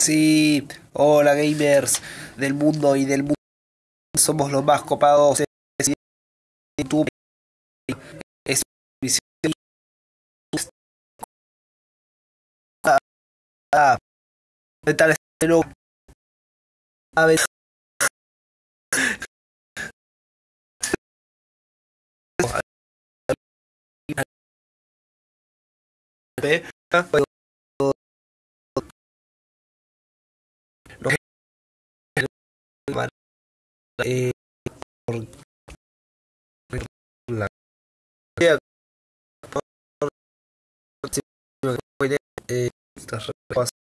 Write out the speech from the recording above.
Sí, hola gamers del mundo y del mundo. Somos los más copados. YouTube eh, por la eh,